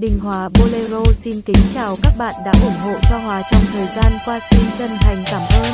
Đình Hòa Bolero xin kính chào các bạn đã ủng hộ cho Hòa trong thời gian qua xin chân thành cảm ơn.